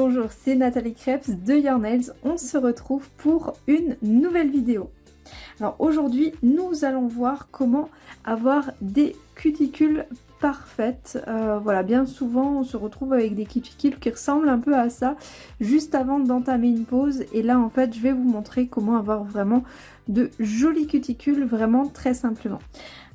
Bonjour, c'est Nathalie Krebs de Your Nails. On se retrouve pour une nouvelle vidéo. Alors aujourd'hui, nous allons voir comment avoir des cuticules parfaites. Euh, voilà, bien souvent, on se retrouve avec des cuticules qui ressemblent un peu à ça juste avant d'entamer une pause. Et là, en fait, je vais vous montrer comment avoir vraiment de jolies cuticules, vraiment très simplement.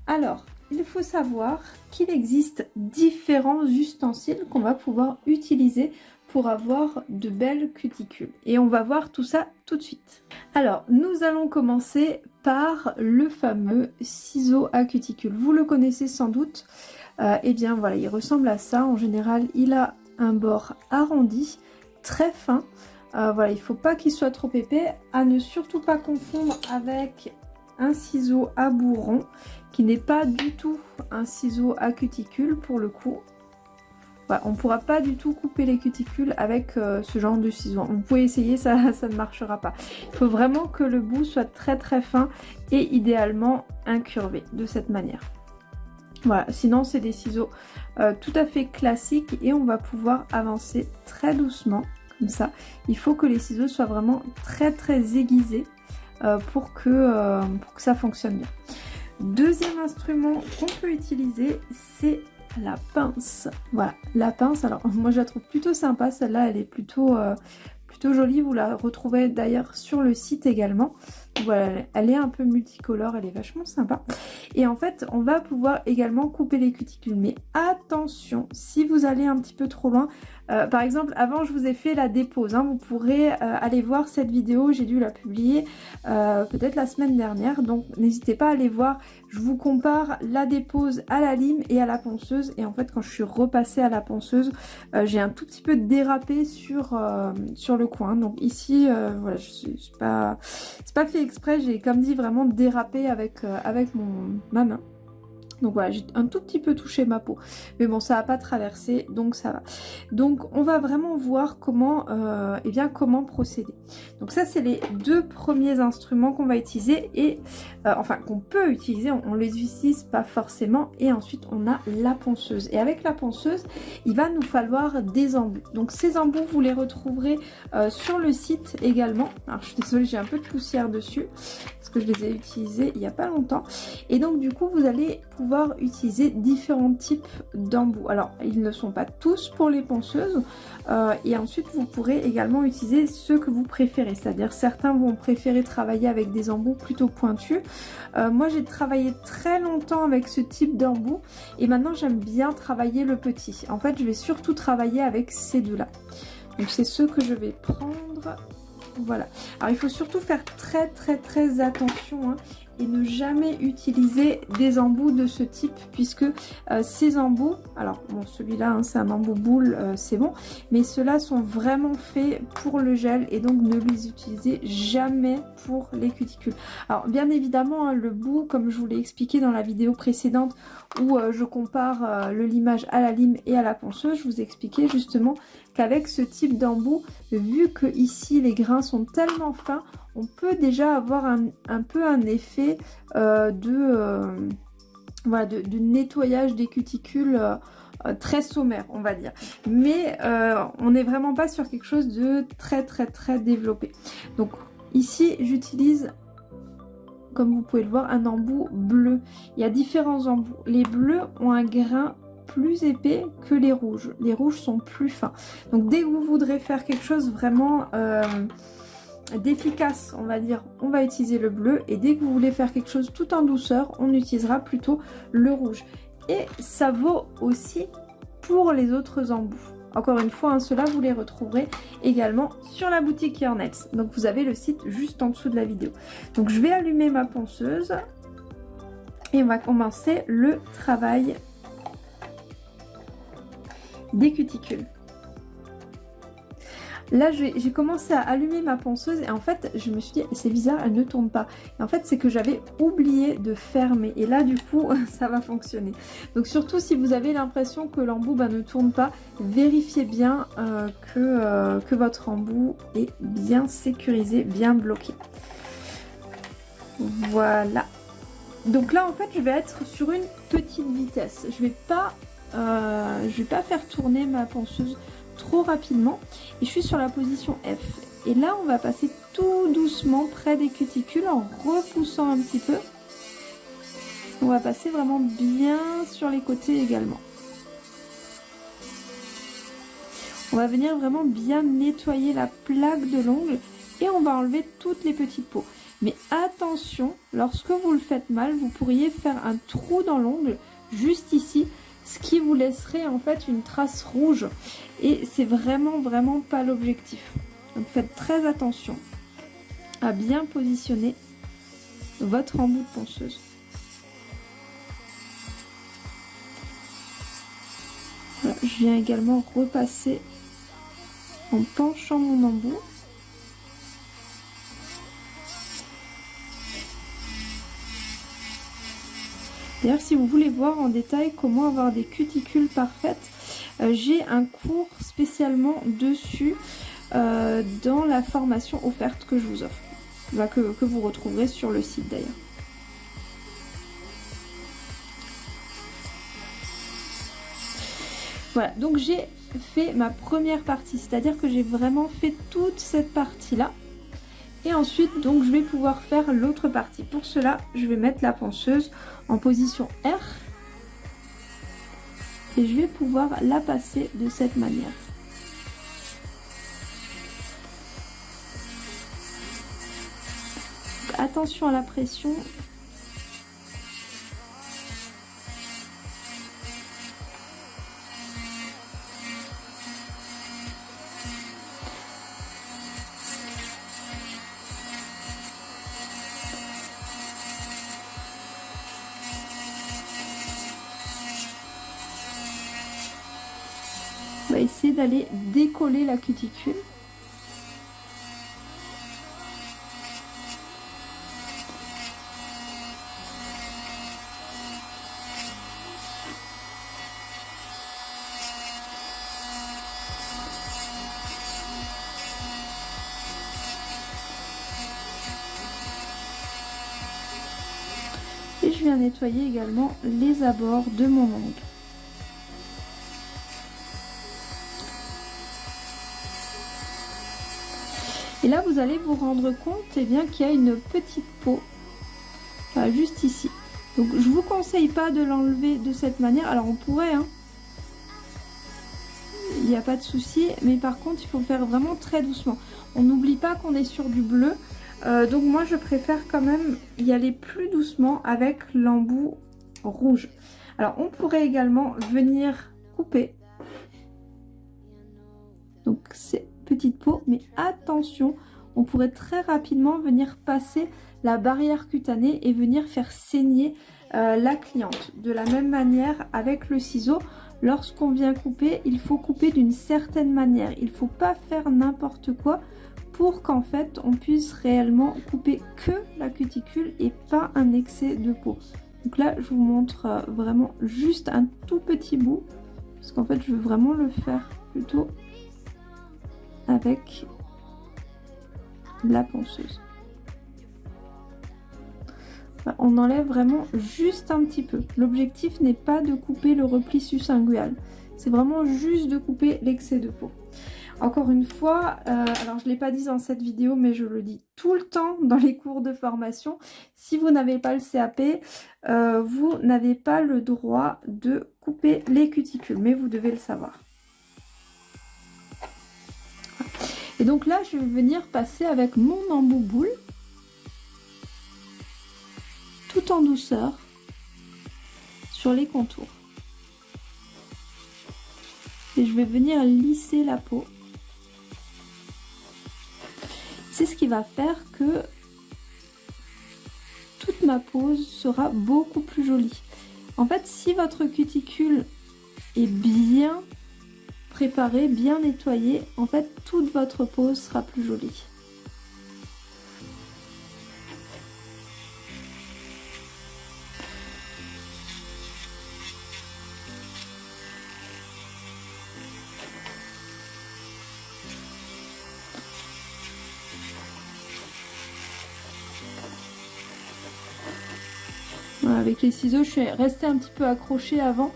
Alors, il faut savoir qu'il existe différents ustensiles qu'on va pouvoir utiliser avoir de belles cuticules. Et on va voir tout ça tout de suite. Alors, nous allons commencer par le fameux ciseau à cuticule. Vous le connaissez sans doute. Euh, eh bien voilà, il ressemble à ça. En général, il a un bord arrondi, très fin. Euh, voilà, il faut pas qu'il soit trop épais. À ne surtout pas confondre avec un ciseau à bourron qui n'est pas du tout un ciseau à cuticule pour le coup. On ne pourra pas du tout couper les cuticules avec euh, ce genre de ciseau. Vous pouvez essayer, ça, ça ne marchera pas. Il faut vraiment que le bout soit très très fin et idéalement incurvé de cette manière. Voilà, sinon c'est des ciseaux euh, tout à fait classiques et on va pouvoir avancer très doucement comme ça. Il faut que les ciseaux soient vraiment très très aiguisés euh, pour, que, pour que ça fonctionne bien. Deuxième instrument qu'on peut utiliser, c'est la pince. Voilà, la pince, alors moi je la trouve plutôt sympa, celle-là elle est plutôt, euh, plutôt jolie, vous la retrouvez d'ailleurs sur le site également. Voilà, elle est un peu multicolore, elle est vachement sympa. Et en fait, on va pouvoir également couper les cuticules. Mais attention, si vous allez un petit peu trop loin, euh, par exemple, avant je vous ai fait la dépose, hein. vous pourrez euh, aller voir cette vidéo, j'ai dû la publier euh, peut-être la semaine dernière, donc n'hésitez pas à aller voir, je vous compare la dépose à la lime et à la ponceuse, et en fait quand je suis repassée à la ponceuse, j'ai un tout petit peu dérapé sur, le coin, donc ici, voilà, je suis pas, c'est pas fait exprès, j'ai comme dit vraiment dérapé avec, avec mon, ma main. Donc voilà, j'ai un tout petit peu touché ma peau. Mais bon, ça n'a pas traversé, donc ça va. Donc on va vraiment voir comment, euh, eh bien, comment procéder. Donc ça, c'est les deux premiers instruments qu'on va utiliser. Et euh, enfin, qu'on peut utiliser, on les utilise pas forcément. Et ensuite, on a la ponceuse. Et avec la ponceuse, il va nous falloir des embouts. Donc ces embouts, vous les retrouverez euh, sur le site également. Alors je suis désolée, j'ai un peu de poussière dessus que je les ai utilisés il n'y a pas longtemps. Et donc du coup vous allez pouvoir utiliser différents types d'embouts. Alors ils ne sont pas tous pour les ponceuses euh, et ensuite vous pourrez également utiliser ceux que vous préférez. C'est-à-dire certains vont préférer travailler avec des embouts plutôt pointus. Euh, moi j'ai travaillé très longtemps avec ce type d'embout et maintenant j'aime bien travailler le petit. En fait je vais surtout travailler avec ces deux-là. Donc c'est ceux que je vais prendre voilà. Alors il faut surtout faire très très très attention hein, ne jamais utiliser des embouts de ce type puisque euh, ces embouts, alors bon celui-là hein, c'est un embout boule, euh, c'est bon, mais ceux-là sont vraiment faits pour le gel et donc ne les utilisez jamais pour les cuticules. Alors bien évidemment hein, le bout comme je vous l'ai expliqué dans la vidéo précédente où euh, je compare le limage à la lime et à la ponceuse, je vous expliquais justement qu'avec ce type d'embout, vu que ici les grains sont tellement fins, on peut déjà avoir un, peu un effet euh, euh, de, de, nettoyage des cuticules euh, très sommaire, on va dire. Mais on n'est vraiment pas sur quelque chose de très très très développé. Donc ici, j'utilise comme vous pouvez le voir, un embout bleu. Il y a différents embouts. Les bleus ont un grain plus épais que les rouges. Les rouges sont plus fins. Donc dès que vous voudrez faire quelque chose vraiment d'efficace, on va dire, on va utiliser le bleu. Et dès que vous voulez faire quelque chose tout en douceur, on utilisera plutôt le rouge. Et ça vaut aussi pour les autres embouts. Encore une fois, hein, cela vous les retrouverez également sur la boutique Yarnets. Donc vous avez le site juste en dessous de la vidéo. Donc je vais allumer ma ponceuse et on va commencer le travail des cuticules. Là, j'ai commencé à allumer ma ponceuse et en fait, je me suis dit, c'est bizarre, elle ne tourne pas. Et en fait, c'est que j'avais oublié de fermer. Et là, du coup, ça va fonctionner. Donc surtout, si vous avez l'impression que l'embout bah, ne tourne pas, vérifiez bien euh, que, euh, que votre embout est bien sécurisé, bien bloqué. Voilà. Donc là, en fait, je vais être sur une petite vitesse. Je vais pas, euh, je vais pas faire tourner ma ponceuse trop rapidement et je suis sur la position F. Et là, on va passer tout doucement près des cuticules en repoussant un petit peu. On va passer vraiment bien sur les côtés également. On va venir vraiment bien nettoyer la plaque de l'ongle et on va enlever toutes les petites peaux. Mais attention, lorsque vous le faites mal, vous pourriez faire un trou dans l'ongle juste ici, ce qui vous laisserait en fait une trace rouge. Et c'est vraiment vraiment pas l'objectif. Donc faites très attention à bien positionner votre embout de ponceuse. je viens également repasser en penchant mon embout. D'ailleurs, si vous voulez voir en détail comment avoir des cuticules parfaites, euh, j'ai un cours spécialement dessus euh, dans la formation offerte que je vous offre, bah, que vous retrouverez sur le site d'ailleurs. Voilà, donc j'ai fait ma première partie, c'est-à-dire que j'ai vraiment fait toute cette partie-là. Et ensuite, donc, je vais pouvoir faire l'autre partie. Pour cela, je vais mettre la ponceuse en position R. Et je vais pouvoir la passer de cette manière. attention à la pression, essayer d'aller décoller la cuticule. Et je viens nettoyer également les abords de mon ongle. Et là, vous allez vous rendre compte eh bien qu'il y a une petite peau juste ici. Donc, je vous conseille pas de l'enlever de cette manière. Alors, on pourrait, hein. Il n'y a pas de souci. Mais par contre, il faut faire vraiment très doucement. On n'oublie pas qu'on est sur du bleu. Euh, donc, moi, je préfère quand même y aller plus doucement avec l'embout rouge. Alors, on pourrait également venir couper. Donc, c'est petite peau, mais attention, on pourrait très rapidement venir passer la barrière cutanée et venir faire saigner euh, la cliente. De la même manière avec le ciseau, lorsqu'on vient couper, il faut couper d'une certaine manière. Il ne faut pas faire n'importe quoi pour qu'en fait on puisse réellement couper que la cuticule et pas un excès de peau. Donc là je vous montre euh, vraiment juste un tout petit bout parce qu'en fait je veux vraiment le faire plutôt avec la ponceuse. On enlève vraiment juste un petit peu. L'objectif n'est pas de couper le repli sus-ingual. C'est vraiment juste de couper l'excès de peau. Encore une fois, euh, alors je ne l'ai pas dit dans cette vidéo, mais je le dis tout le temps dans les cours de formation. Si vous n'avez pas le CAP, euh, vous n'avez pas le droit de couper les cuticules, mais vous devez le savoir. Et donc là, je vais venir passer avec mon embout boule, tout en douceur, sur les contours. Et je vais venir lisser la peau. C'est ce qui va faire que toute ma pose sera beaucoup plus jolie. En fait, si votre cuticule est bien préparé, bien nettoyé, en fait toute votre pose sera plus jolie. avec les ciseaux, je suis restée un petit peu accrochée avant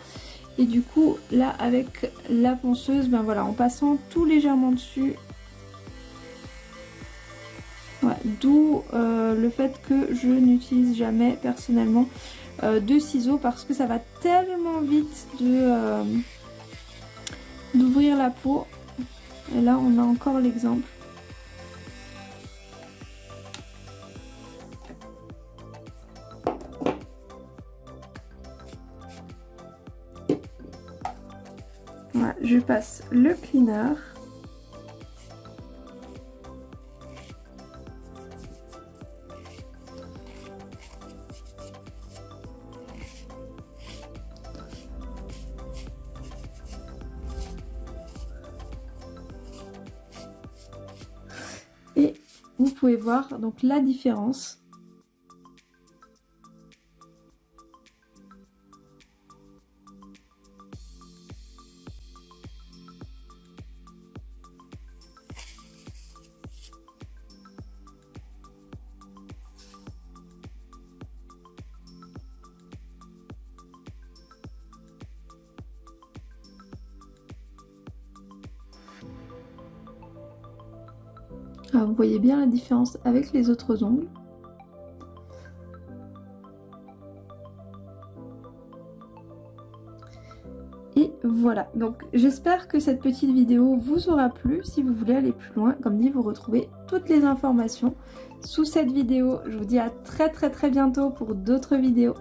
Et du coup, là, avec la ponceuse, ben voilà, en passant tout légèrement dessus, D'où euh, le fait que je n'utilise jamais personnellement euh, de ciseaux parce que ça va tellement vite de euh, d'ouvrir la peau. Et là on a encore l'exemple. Je passe le cleaner. Et vous pouvez voir donc la différence Ah, vous voyez bien la différence avec les autres ongles. Et voilà, donc j'espère que cette petite vidéo vous aura plu. Si vous voulez aller plus loin, comme dit, vous retrouvez toutes les informations sous cette vidéo. Je vous dis à très très très bientôt pour d'autres vidéos.